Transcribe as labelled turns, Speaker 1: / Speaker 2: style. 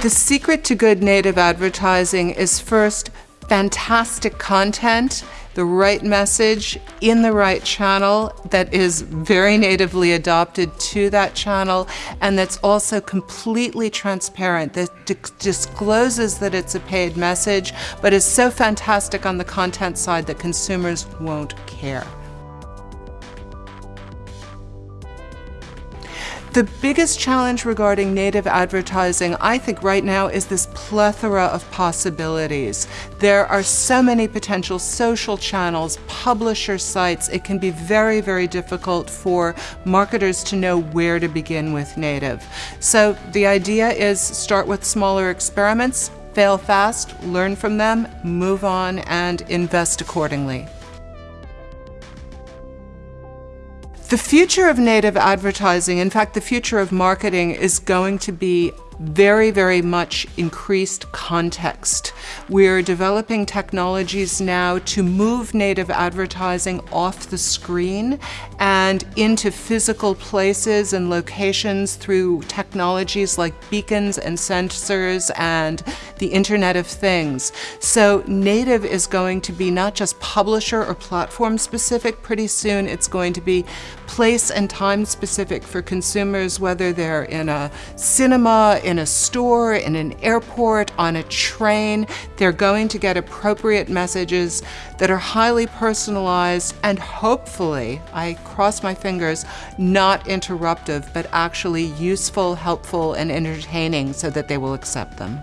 Speaker 1: The secret to good native advertising is first fantastic content, the right message in the right channel that is very natively adopted to that channel and that's also completely transparent, that discloses that it's a paid message, but is so fantastic on the content side that consumers won't care. The biggest challenge regarding native advertising, I think right now, is this plethora of possibilities. There are so many potential social channels, publisher sites. It can be very, very difficult for marketers to know where to begin with native. So the idea is start with smaller experiments, fail fast, learn from them, move on, and invest accordingly. The future of native advertising, in fact, the future of marketing is going to be very, very much increased context. We're developing technologies now to move native advertising off the screen and into physical places and locations through technologies like beacons and sensors and the Internet of Things. So native is going to be not just publisher or platform specific, pretty soon it's going to be place and time specific for consumers, whether they're in a cinema, in a store, in an airport, on a train. They're going to get appropriate messages that are highly personalized and hopefully, I cross my fingers, not interruptive, but actually useful, helpful, and entertaining so that they will accept them.